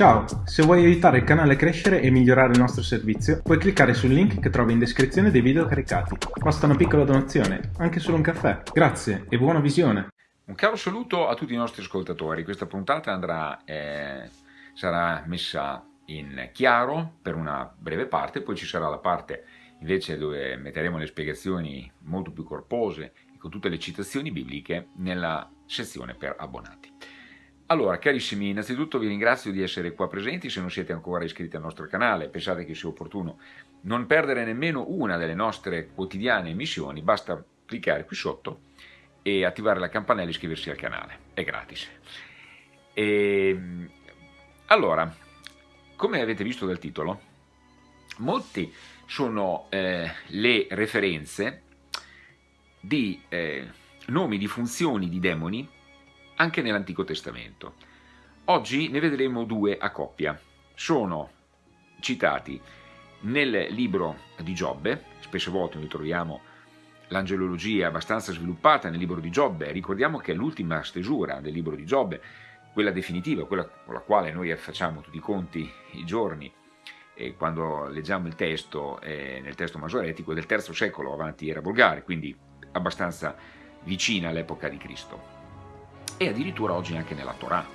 Ciao, se vuoi aiutare il canale a crescere e migliorare il nostro servizio, puoi cliccare sul link che trovi in descrizione dei video caricati. Basta una piccola donazione, anche solo un caffè. Grazie e buona visione! Un caro saluto a tutti i nostri ascoltatori. Questa puntata andrà, eh, sarà messa in chiaro per una breve parte, poi ci sarà la parte invece dove metteremo le spiegazioni molto più corpose e con tutte le citazioni bibliche nella sezione per abbonati. Allora, carissimi, innanzitutto vi ringrazio di essere qua presenti, se non siete ancora iscritti al nostro canale, pensate che sia opportuno non perdere nemmeno una delle nostre quotidiane emissioni, basta cliccare qui sotto e attivare la campanella e iscriversi al canale, è gratis. E, ehm, allora, come avete visto dal titolo, molti sono eh, le referenze di eh, nomi di funzioni di demoni anche nell'Antico Testamento. Oggi ne vedremo due a coppia. Sono citati nel libro di Giobbe, spesse volte noi troviamo l'angelologia abbastanza sviluppata nel libro di Giobbe, ricordiamo che è l'ultima stesura del libro di Giobbe, quella definitiva, quella con la quale noi facciamo tutti i conti i giorni, e quando leggiamo il testo, eh, nel testo masoretico, del III secolo avanti era volgare, quindi abbastanza vicina all'epoca di Cristo e addirittura oggi anche nella Torah.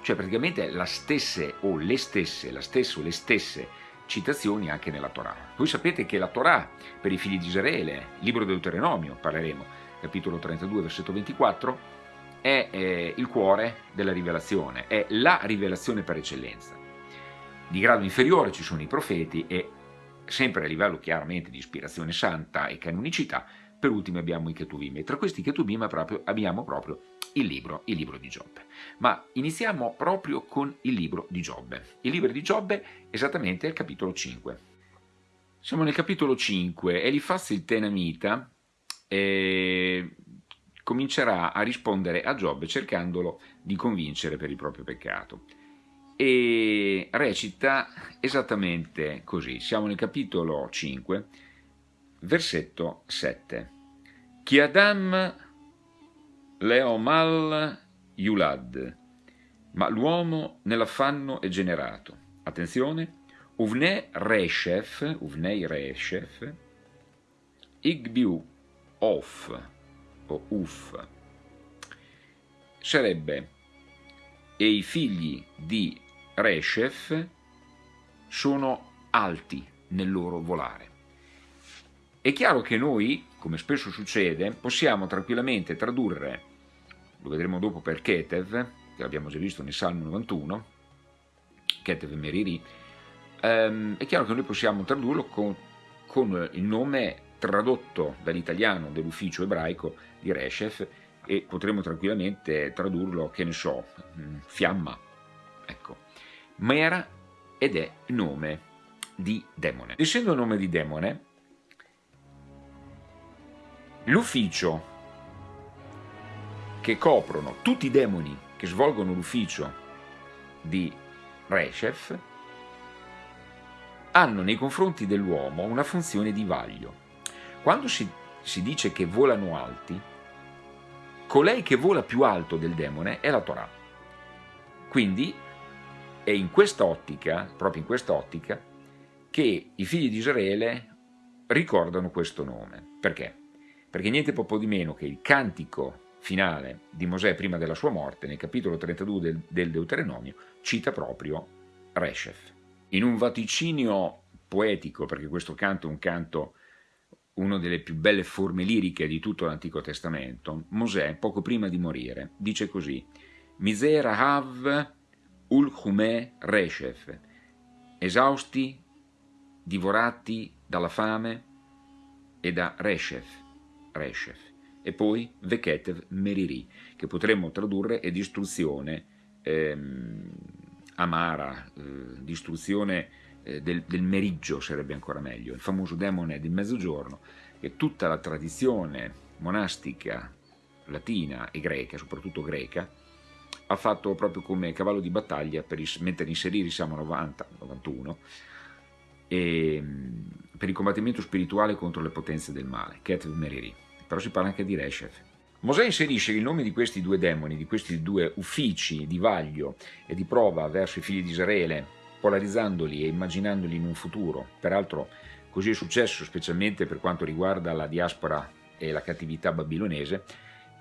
Cioè praticamente la stesse o le stesse, la stessa o le stesse citazioni anche nella Torah. Voi sapete che la Torah per i figli di Israele, libro Deuteronomio, parleremo, capitolo 32, versetto 24, è eh, il cuore della rivelazione, è la rivelazione per eccellenza. Di grado inferiore ci sono i profeti e sempre a livello chiaramente di ispirazione santa e canonicità, per ultimo abbiamo i Ketuvim e tra questi Ketuvim abbiamo proprio il libro, il libro di Giobbe. Ma iniziamo proprio con il libro di Giobbe. Il libro di Giobbe esattamente al capitolo 5. Siamo nel capitolo 5 e Elifaz il Tenamita eh, comincerà a rispondere a Giobbe cercandolo di convincere per il proprio peccato. E recita esattamente così. Siamo nel capitolo 5, versetto 7. Chi Adam Leomal Yulad, ma l'uomo nell'affanno è generato. Attenzione, Uvne Reshef, Uvnei Reshef, Igbiu Of, o Uf, sarebbe e i figli di Reshef sono alti nel loro volare. È chiaro che noi, come spesso succede, possiamo tranquillamente tradurre, lo vedremo dopo per Ketev, che l'abbiamo già visto nel Salmo 91, Ketev Meriri, ehm, è chiaro che noi possiamo tradurlo con, con il nome tradotto dall'italiano dell'ufficio ebraico di Reshef e potremmo tranquillamente tradurlo, che ne so, mm, fiamma, ecco. Ma era ed è nome di demone. Essendo nome di demone, L'ufficio che coprono tutti i demoni che svolgono l'ufficio di Reshef hanno nei confronti dell'uomo una funzione di vaglio. Quando si, si dice che volano alti, colei che vola più alto del demone è la Torah. Quindi è in questa ottica, proprio in questa ottica, che i figli di Israele ricordano questo nome. Perché? perché niente po' di meno che il cantico finale di Mosè prima della sua morte, nel capitolo 32 del, del Deuteronomio, cita proprio Reshef. In un vaticinio poetico, perché questo canto è un canto, una delle più belle forme liriche di tutto l'Antico Testamento, Mosè, poco prima di morire, dice così Misera hav ul hume Reshef, esausti, divorati dalla fame e da Reshef, Reshef, e poi Veketev Meriri, che potremmo tradurre è distruzione ehm, amara, eh, distruzione eh, del, del, meriggio sarebbe ancora meglio, il famoso demone del mezzogiorno, che tutta la tradizione monastica latina e greca, soprattutto greca, ha fatto proprio come cavallo di battaglia per mettere in serie Salmo 90, 91, e, per il combattimento spirituale contro le potenze del male, Ketev Meriri però si parla anche di Reshef. Mosè inserisce il nome di questi due demoni, di questi due uffici di vaglio e di prova verso i figli di Israele, polarizzandoli e immaginandoli in un futuro. Peraltro così è successo specialmente per quanto riguarda la diaspora e la cattività babilonese,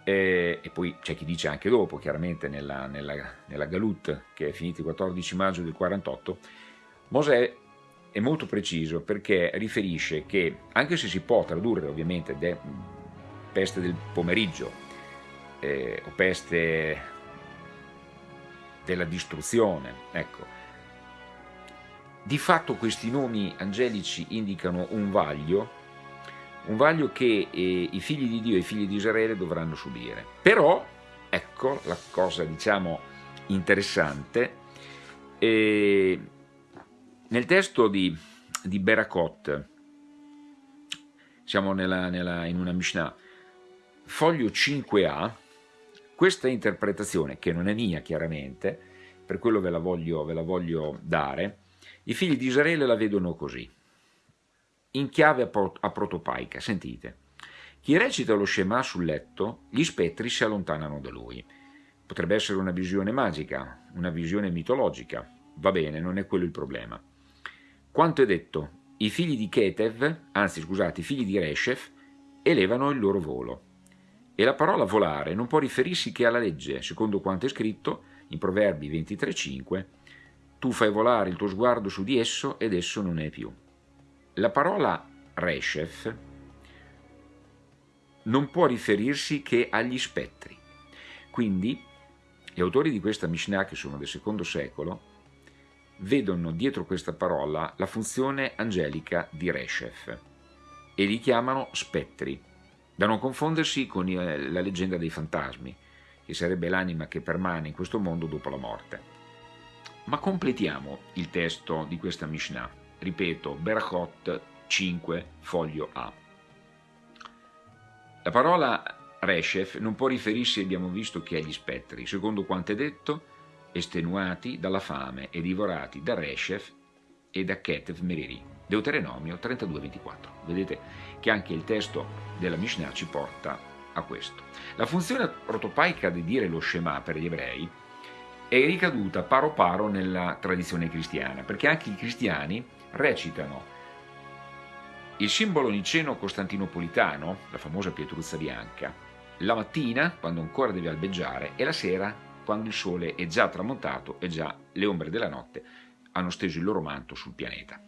e, e poi c'è chi dice anche dopo, chiaramente nella, nella, nella Galut che è finita il 14 maggio del 48, Mosè è molto preciso perché riferisce che, anche se si può tradurre ovviamente peste del pomeriggio eh, o peste della distruzione, ecco, di fatto questi nomi angelici indicano un vaglio un vaglio che eh, i figli di Dio e i figli di Israele dovranno subire. Però, ecco la cosa diciamo interessante, eh, nel testo di, di Berakot, siamo nella, nella, in una Mishnah, foglio 5a, questa interpretazione, che non è mia chiaramente, per quello ve la voglio, ve la voglio dare, i figli di Israele la vedono così in chiave protopaica. Sentite. Chi recita lo Shema sul letto, gli spettri si allontanano da lui. Potrebbe essere una visione magica, una visione mitologica. Va bene, non è quello il problema. Quanto è detto, i figli di Ketev, anzi scusate, i figli di Reshef, elevano il loro volo. E la parola volare non può riferirsi che alla legge, secondo quanto è scritto in Proverbi 23.5, tu fai volare il tuo sguardo su di esso ed esso non è più. La parola Reshef non può riferirsi che agli spettri. Quindi gli autori di questa Mishnah, che sono del secondo secolo, vedono dietro questa parola la funzione angelica di Reshef e li chiamano spettri, da non confondersi con eh, la leggenda dei fantasmi, che sarebbe l'anima che permane in questo mondo dopo la morte. Ma completiamo il testo di questa Mishnah ripeto, Berachot 5, foglio A. La parola Reshef non può riferirsi, abbiamo visto, che agli spettri, secondo quanto è detto, estenuati dalla fame e divorati da Reshef e da Ketev Meriri. Deuteronomio 32-24. Vedete che anche il testo della Mishnah ci porta a questo. La funzione protopaica di dire lo Shema per gli ebrei è ricaduta paro paro nella tradizione cristiana, perché anche i cristiani recitano il simbolo niceno-costantinopolitano, la famosa pietruzza bianca, la mattina, quando ancora deve albeggiare, e la sera, quando il sole è già tramontato e già le ombre della notte hanno steso il loro manto sul pianeta.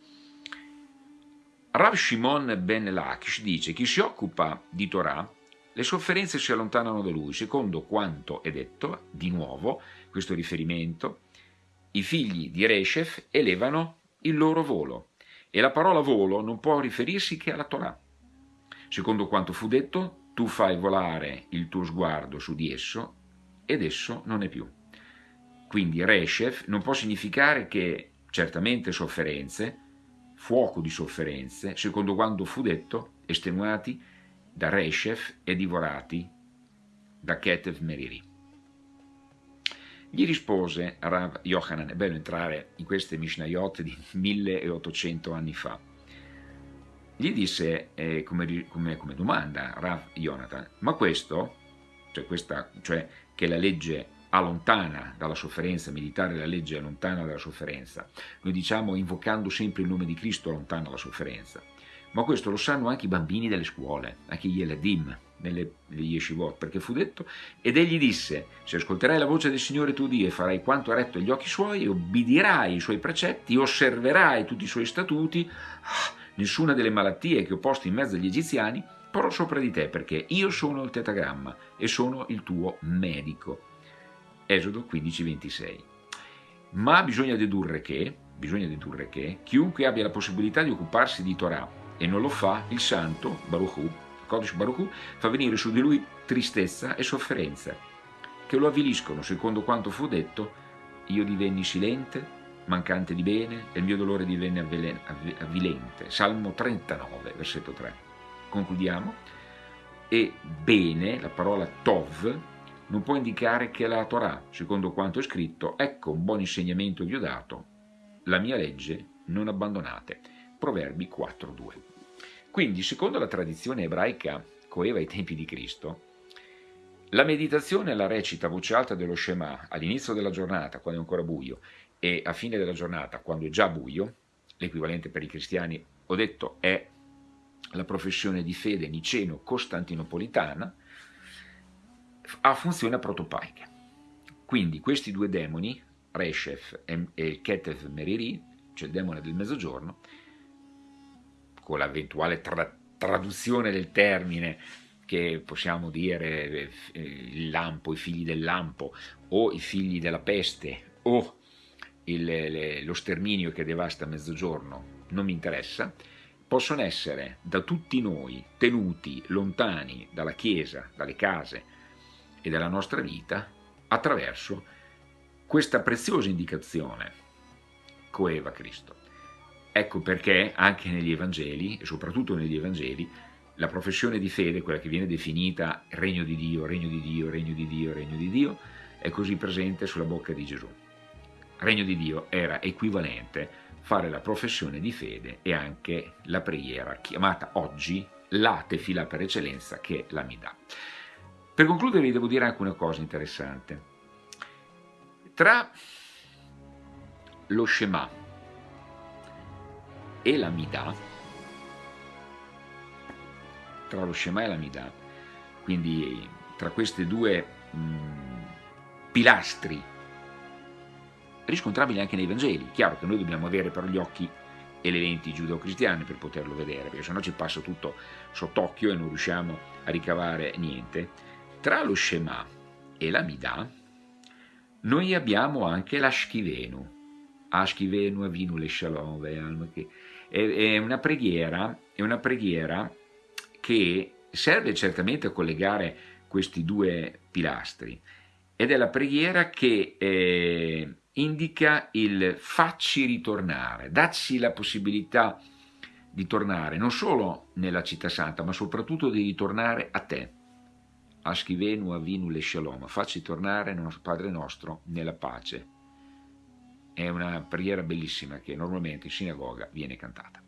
Rav Shimon ben Lakish dice chi si occupa di Torah, le sofferenze si allontanano da lui, secondo quanto è detto, di nuovo, questo riferimento, i figli di Reshef elevano il loro volo. E la parola volo non può riferirsi che alla Torah. Secondo quanto fu detto, tu fai volare il tuo sguardo su di esso ed esso non è più. Quindi Reshef non può significare che certamente sofferenze, fuoco di sofferenze, secondo quanto fu detto, estenuati da Reshef e divorati da Ketev Meriri. Gli rispose Rav Yohanan, è bello entrare in queste Mishnayot di 1800 anni fa. Gli disse eh, come, come, come, domanda Rav Jonathan, ma questo, cioè, questa, cioè che la legge allontana dalla sofferenza, meditare la legge allontana dalla sofferenza, noi diciamo invocando sempre il nome di Cristo allontana dalla sofferenza, ma questo lo sanno anche i bambini delle scuole, anche gli Eladim, nelle, negli yeshivot, perché fu detto, ed egli disse, se ascolterai la voce del Signore tuo Dio e farai quanto ha retto agli occhi suoi, e obbedirai i suoi precetti, osserverai tutti i suoi statuti, ah, nessuna delle malattie che ho posto in mezzo agli egiziani porrò sopra di te, perché io sono il tetagramma e sono il tuo medico. Esodo 15, 26. Ma bisogna dedurre che, bisogna dedurre che chiunque abbia la possibilità di occuparsi di Torah e non lo fa, il santo, Baruch Hu, Kodesh Baruch fa venire su di lui tristezza e sofferenza, che lo avviliscono, secondo quanto fu detto, io divenni silente, mancante di bene, e il mio dolore divenne avvilente. Salmo 39, versetto 3. Concludiamo. E bene, la parola tov, non può indicare che la Torah, secondo quanto è scritto, ecco un buon insegnamento vi ho dato, la mia legge non abbandonate. Proverbi 4.2. Quindi, secondo la tradizione ebraica coeva ai tempi di Cristo, La meditazione la recita a voce alta dello Shema all'inizio della giornata, quando è ancora buio, e a fine della giornata, quando è già buio, l'equivalente per i cristiani, ho detto, è la professione di fede niceno-costantinopolitana, ha funzione protopaica. Quindi questi due demoni, Reshef e Ketev Meriri, cioè il demone del mezzogiorno, con l'eventuale tra traduzione del termine che possiamo dire eh, il lampo, i figli del lampo, o i figli della peste, o il, le, lo sterminio che devasta mezzogiorno, non mi interessa, possono essere da tutti noi tenuti lontani dalla Chiesa, dalle case e dalla nostra vita attraverso questa preziosa indicazione coeva Cristo. Ecco perché anche negli Evangeli, e soprattutto negli Evangeli, la professione di fede, quella che viene definita regno di Dio, regno di Dio, regno di Dio, regno di Dio, è così presente sulla bocca di Gesù. Regno di Dio era equivalente fare la professione di fede e anche la preghiera, chiamata oggi la tefila per eccellenza che la Midà. Per concludere vi devo dire anche una cosa interessante. Tra lo Shema e la Midà, tra lo Shema e la Midà, quindi tra questi due mh, pilastri riscontrabili anche nei Vangeli. Chiaro che noi dobbiamo avere però gli occhi e le lenti giudeo-cristiane per poterlo vedere, perché sennò ci passa tutto sott'occhio e non riusciamo a ricavare niente. Tra lo Shema e la Midà noi abbiamo anche l'Ashkivenu, Ashkivenu Avinu le Shalom, è una preghiera, è una preghiera che serve certamente a collegare questi due pilastri ed è la preghiera che eh, indica il facci ritornare, dacci la possibilità di tornare non solo nella città santa ma soprattutto di ritornare a te. Aschivenu avinu le shalom, facci tornare Padre nostro nella pace. È una preghiera bellissima che normalmente in sinagoga viene cantata.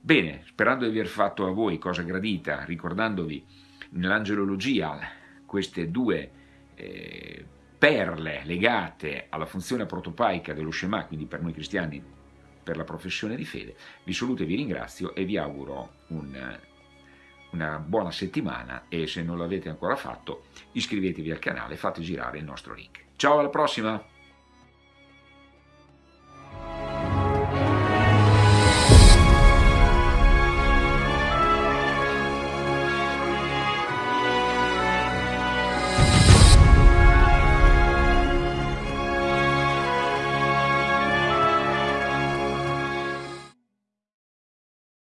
Bene, sperando di aver fatto a voi cosa gradita, ricordandovi nell'angelologia queste due eh, perle legate alla funzione protopaica dello Shema, quindi per noi cristiani per la professione di fede, vi saluto e vi ringrazio e vi auguro un, una buona settimana e se non l'avete ancora fatto iscrivetevi al canale e fate girare il nostro link. Ciao alla prossima!